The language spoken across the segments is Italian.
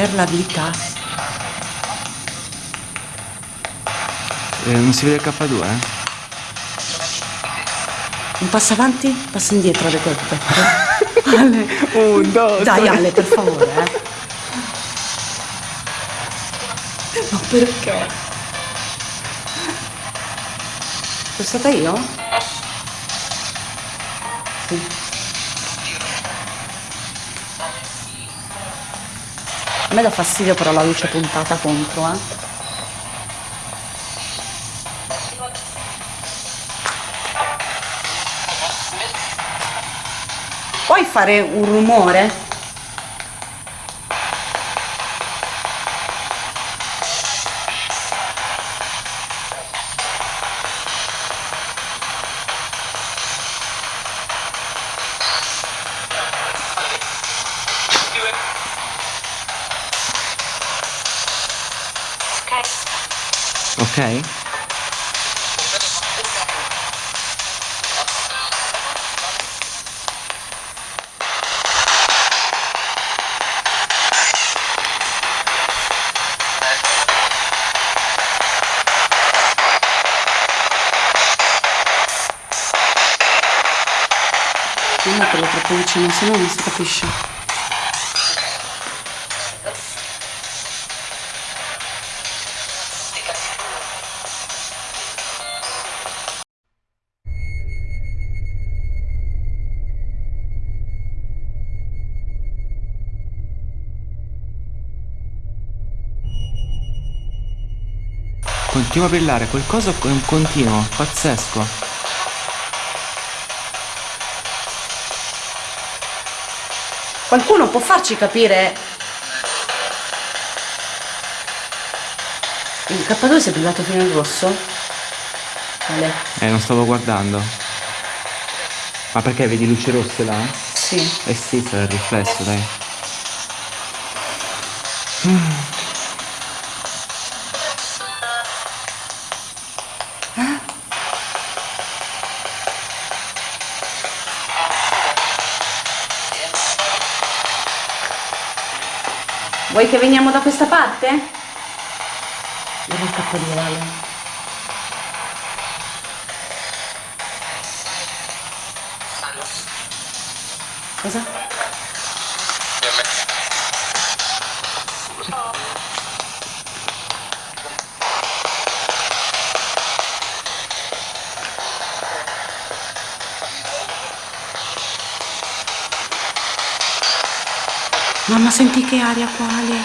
per la vita. Eh, non si vede il K2, eh? Un passo avanti, un passo indietro, le colpe. Ale, Un, due, dai Ale, per favore, eh. Ma perché? Sono stata io? A me dà fastidio però la luce puntata contro, eh. Puoi fare un rumore? Ok? Non metterlo troppo vicino, se no non si capisce. Continua a brillare, qualcosa è un continuo, pazzesco. Qualcuno può farci capire? Il K2 si è brillato fino al rosso? Ale, Eh, non stavo guardando. Ma perché vedi luci rosse là? sì. Eh sì, sarà il riflesso, dai. Vuoi che veniamo da questa parte? Dove il K2 Ale? Cosa? Mamma senti che aria quale?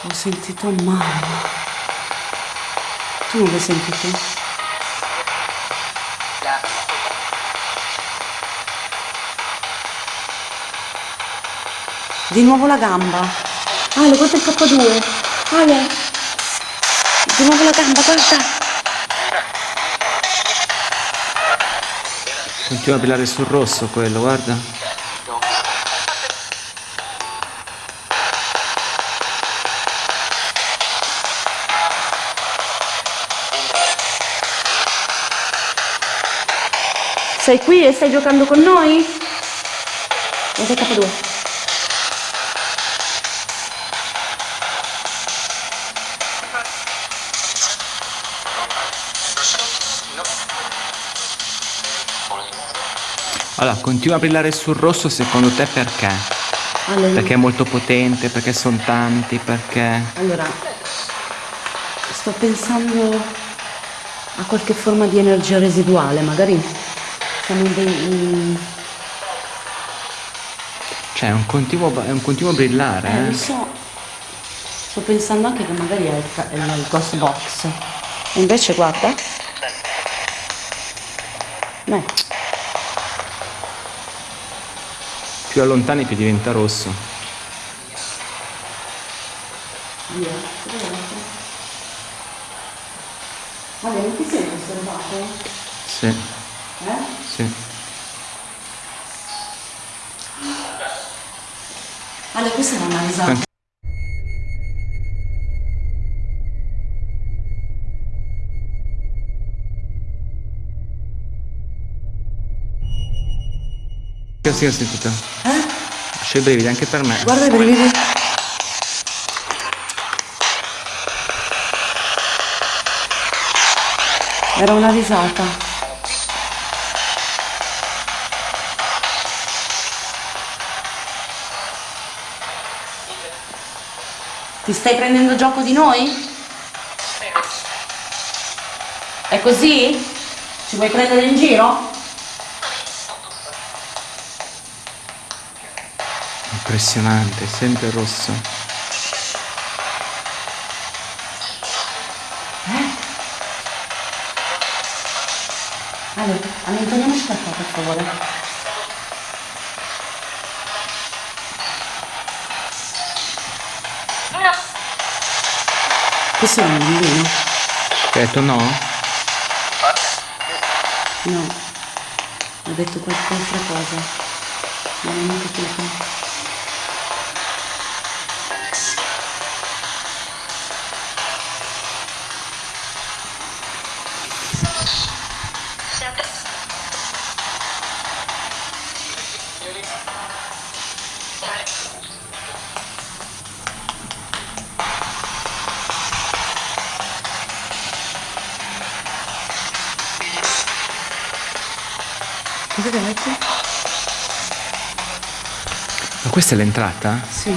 Ho sentito mamma. Tu non l'hai sentito? Di nuovo la gamba. Ale, guarda il K2. Ale. Di nuovo la gamba, guarda. Continua a brillare sul rosso quello, guarda. Sei qui e stai giocando con noi? Guarda il K2. Allora, continua a brillare sul rosso secondo te perché? Ale, Perché è molto potente, perché sono tanti, perché... Allora, sto pensando a qualche forma di energia residuale, magari siamo dei... Cioè, è un continuo, è un continuo brillare, Eh, lo eh? so. Sto pensando anche che magari è il, è il ghost box. E invece guarda. Più allontani più diventa rosso. via. Vabbè, non ti senti osservato? Sì, Eh? sì. Ale, questa era una sì, ho sentito. Eh? C'è i brividi anche per me. Guarda i brividi. Era una risata. Ti stai prendendo gioco di noi? È così? Ci vuoi prendere in giro? Impressionante, sempre rosso. Ale, allontaniamoci da qua per favore. Questo è un bambino? Hai detto no? No. Ho detto qualche cosa. Non ho capito. Questa è l'entrata? Sì.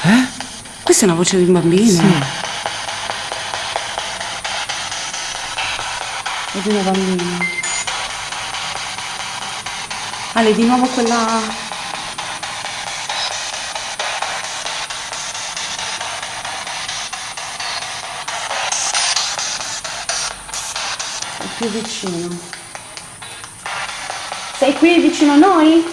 Eh? Questa è una voce di un bambino. Sì. È di una bambina. Ale, di nuovo quella... più vicino. Sei qui vicino a noi?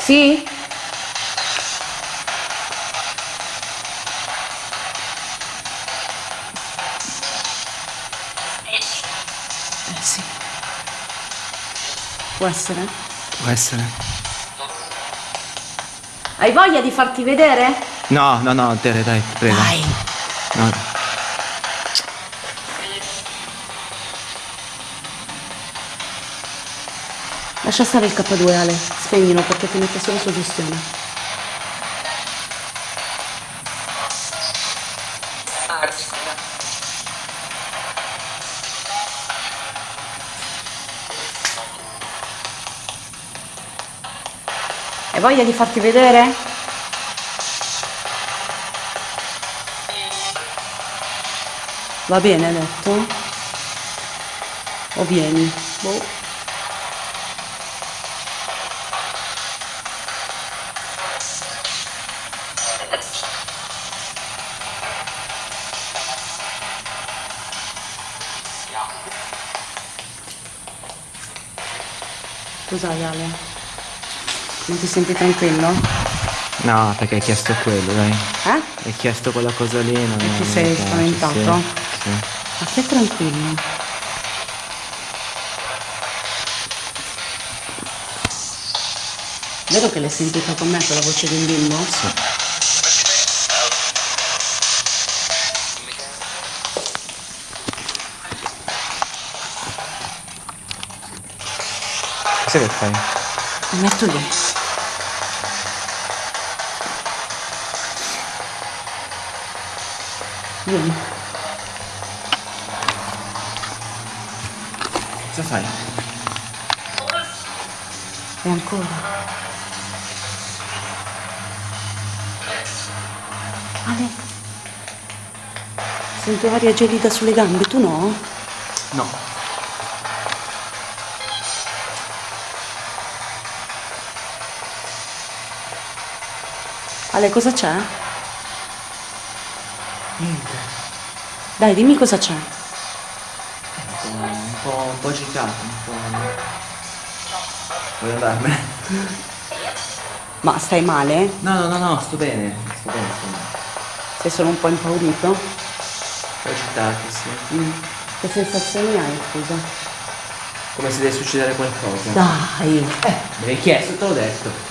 Sì? Eh sì. Può essere? Può essere. Hai voglia di farti vedere? No, no, no, Tere, dai, prego. Dai. No. Lascia stare il K2 Ale, spegnilo perché ti mette solo suggestione. Hai voglia di farti vedere? Va bene, hai detto? O vieni? Boh. Cos'hai Ale? Non ti senti tranquillo? No, perché hai chiesto quello, dai. Eh? Hai chiesto quella cosa lì, non E ti sei spaventato? Ma stai tranquillo. Vero che l'hai sentita con me quella voce di un bimbo? Sì. Cosa che fai? Mi metto lì. Vieni. Fai? E ancora. Ale. Sento aria gelida sulle gambe, tu no? No. Ale, cosa c'è? Niente. Dai, dimmi cosa c'è. Po' agitato, un po'. Voglio andarmene? Ma stai male? No, no, no, no, sto bene. Sto bene, sto bene. Sei solo un po' impaurito? Un po' agitato, sì. Mm. Che sensazioni hai, scusa? Come se deve succedere qualcosa. Dai. Eh, me l'hai chiesto, te l'ho detto.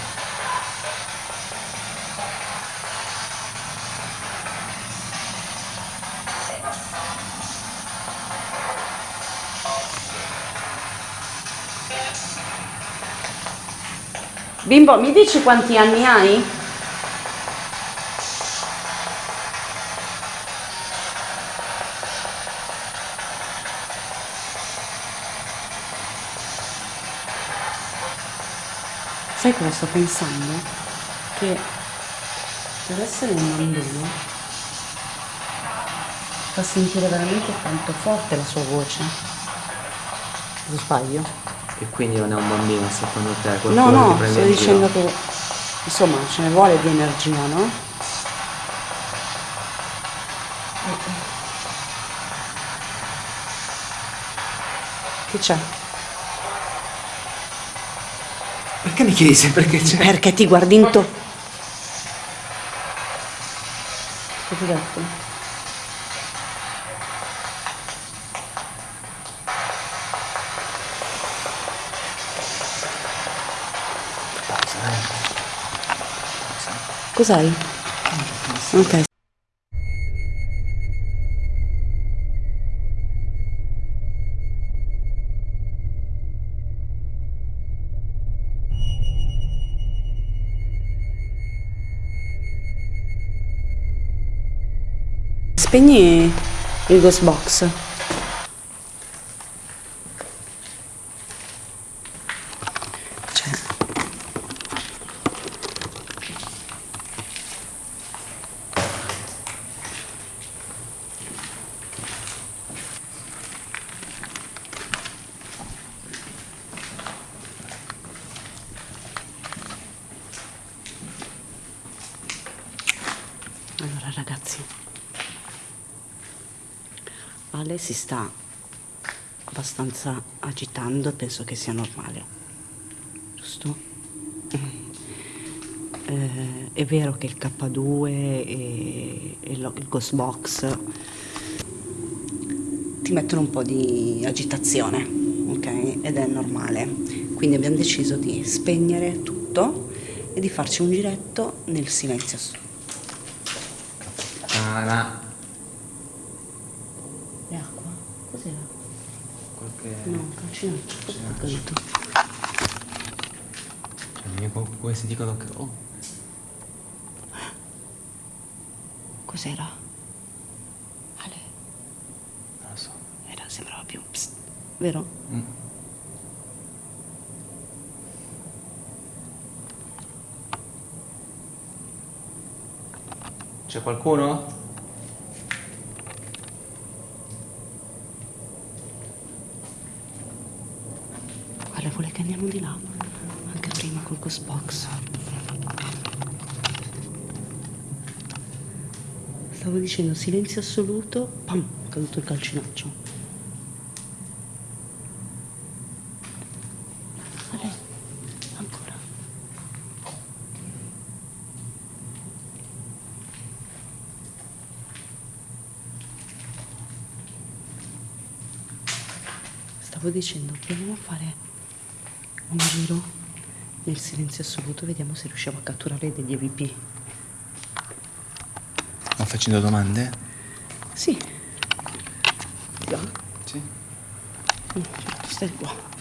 Bimbo, mi dici quanti anni hai? Sai cosa sto pensando? Che per essere un bambino fa sentire veramente tanto forte la sua voce. Lo sbaglio? E quindi non è un bambino secondo te? No, Qualcuno no, sto dicendo giro? che insomma ce ne vuole di energia, no? Che c'è? Perché mi chiedi sempre che c'è? Perché ti guardi in to... Che ti ho detto? Cos'hai? Ok. Spegni il ghost box. Cioè. Allora ragazzi, Ale si sta abbastanza agitando, penso che sia normale, giusto? Eh, è vero che il K2 e, e lo- il Ghost Box ti mettono un po' di agitazione, ok? Ed è normale. Quindi abbiamo deciso di spegnere tutto e di farci un giretto nel silenzio. Ah, E acqua? Cos'era? qualche... No, calcinaccio. Cos'è accaduto? Cioè, si dicono che... Oh, Cos'era? Ale, non lo so. era, sembrava più... psst, vero? Mm. C'è qualcuno? Ale, vuole che andiamo di là? Anche prima col ghost box. Stavo dicendo silenzio assoluto, pam, è caduto il calcinaccio. Stavo dicendo, proviamo a fare un giro nel silenzio assoluto, vediamo se riusciamo a catturare degli EVP. Ma facendo domande? Sì. Là. Sì. Mm, stai qua.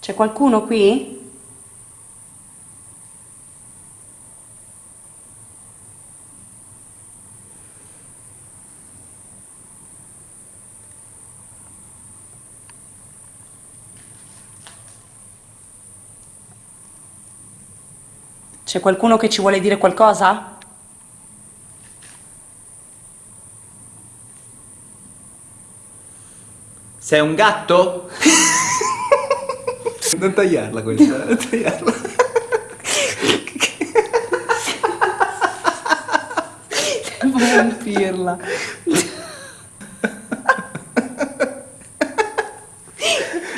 C'è qualcuno qui? C'è qualcuno che ci vuole dire qualcosa? Sei un gatto? non tagliarla questa, non tagliarla. Devo rompirla.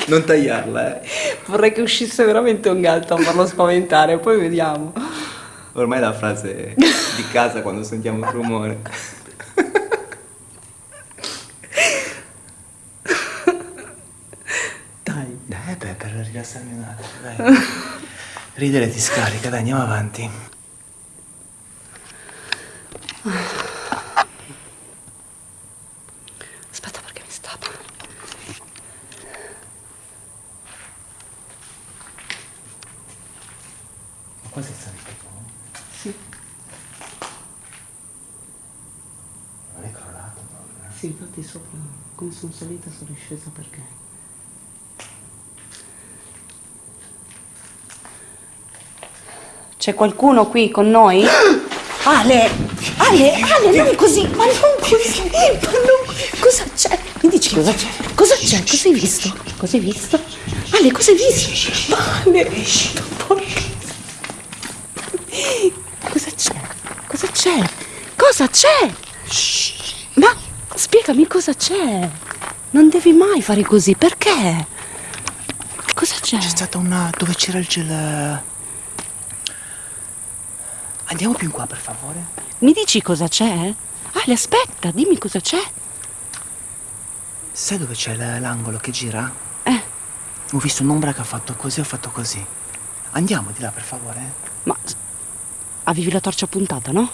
Non tagliarla, eh. Vorrei che uscisse veramente un gatto a farlo spaventare, poi vediamo. Ormai è la frase di casa quando sentiamo un rumore. Dai. Dai, beh, per rilassarmi un attimo, dai. Ridere ti scarica, dai, andiamo avanti. Aspetta perché mi stappa. Ma qua sei salito tu? Sì, Non è crollato proprio. sì, infatti sopra, come sono salita sono scesa perché. C'è qualcuno qui con noi? Ale! Ale, Ale, non così, ma non così, ma non... Cosa c'è? Mi dici cosa c'è? Cosa c'è? Cosa hai visto? Cosa hai visto? Ale, cosa hai visto? Ale, porca... Cosa c'è? Cosa c'è? Cosa c'è? Ma spiegami cosa c'è. Non devi mai fare così, perché? Cosa c'è? C'è stata una... dove c'era il gel... Andiamo più in qua, per favore. Mi dici cosa c'è? Ale, aspetta, dimmi cosa c'è. Sai dove c'è l'angolo che gira? Eh, Ho visto un'ombra che ha fatto così, ho fatto così. Andiamo di là, per favore. ma avevi la torcia puntata, no?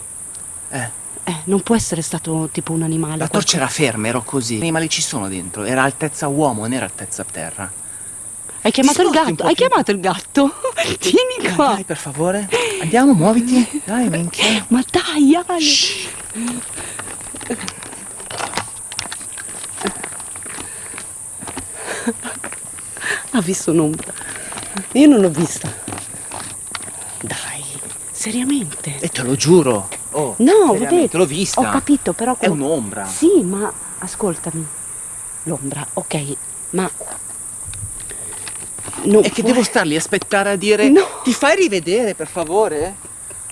Eh, Eh, non può essere stato tipo un animale. la qualcosa- torcia era ferma, ero così. I animali ci sono dentro, era altezza uomo, non era altezza terra. Hai chiamato il gatto? Hai chiamato il gatto? Vieni Dai, qua. dai, per favore. Andiamo, muoviti. Dai, minchia. Ma dai, Ale. Ha visto un'ombra. Io non l'ho vista. Dai, seriamente. E te lo giuro. Oh, No, vedete. l'ho vista. Ho capito, però. È un'ombra. Sì, ma ascoltami. L'ombra, ok, ma. Non E che può- devo starli aspettare a dire No. Ti fai rivedere per favore?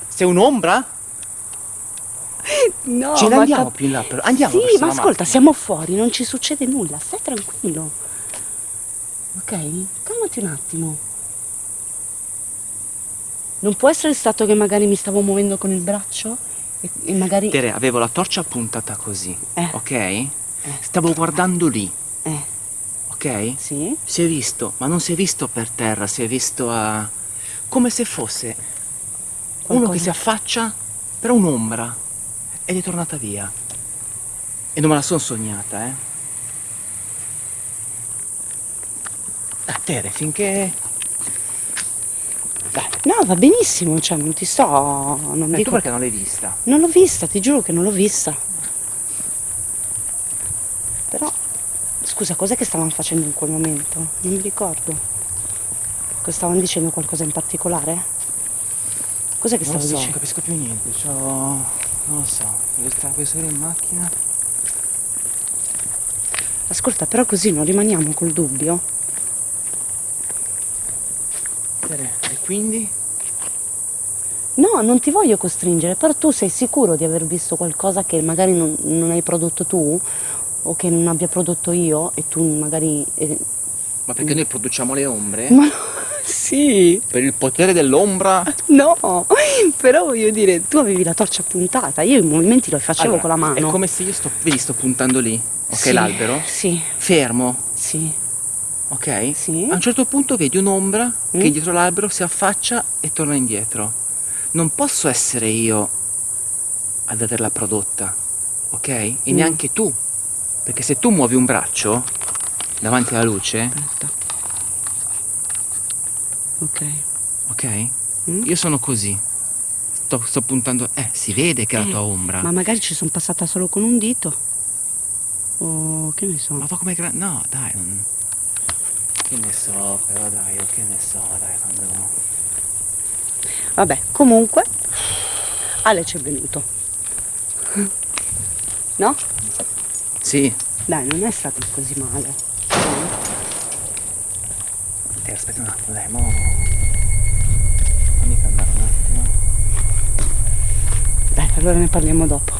Sei un'ombra? No, Ce ne andiamo cap- più in là però. Andiamo Sì, ma ascolta, macchina. siamo fuori, non ci succede nulla, stai tranquillo. Ok? Calmati un attimo. Non può essere stato che magari mi stavo muovendo con il braccio e, e magari. Tere, avevo la torcia puntata così, Eh. ok? Stavo guardando lì, Eh, ok? sì? Si è visto, ma non si è visto per terra, si è visto a... come se fosse uno Qualcosa. che si affaccia, però un'ombra, ed è tornata via. E non me la sono sognata, eh? Ah, Tere, finché... Dai, No, va benissimo, cioè non ti sto. Non e dico. tu perché non l'hai vista? Non l'ho vista, ti giuro che non l'ho vista. Però, scusa, cos'è che stavano facendo in quel momento? Non mi ricordo. Stavano dicendo qualcosa in particolare? Cos'è che Non stavo so, non dicendo? capisco più niente, c'ho... non lo so, devo stare voglio salire in macchina. Ascolta, però così non rimaniamo col dubbio. E quindi? No, non ti voglio costringere, però tu sei sicuro di aver visto qualcosa che magari non, non hai prodotto tu o che non abbia prodotto io e tu magari... eh, Ma perché noi produciamo le ombre? Ma no, sì, Per il potere dell'ombra? no, però voglio dire, tu avevi la torcia puntata, io i movimenti li facevo Allora, con la mano. È come se io sto, vedi, sto puntando lì, ok, Sì, l'albero, Sì, fermo, sì, ok? Sì. A un certo punto vedi un'ombra Mm. che dietro l'albero si affaccia e torna indietro. Non posso essere io ad averla prodotta, ok? E Mm. neanche tu, perché se tu muovi un braccio davanti alla luce, aspetta. Ok. ok? Mm. Io sono così. Sto, sto puntando, eh, si vede che è la Eh, tua ombra. Ma magari ci sono passata solo con un dito. O che ne so. Ma va come grande. No, dai, non. Che ne so, però dai, che ne so, dai, quando. Vabbè, comunque, Ale ci è venuto. No? Sì. Dai, non è stato così male. Te aspetta un attimo, dai, mo. Fammi calmare un attimo. Dai, allora ne parliamo dopo.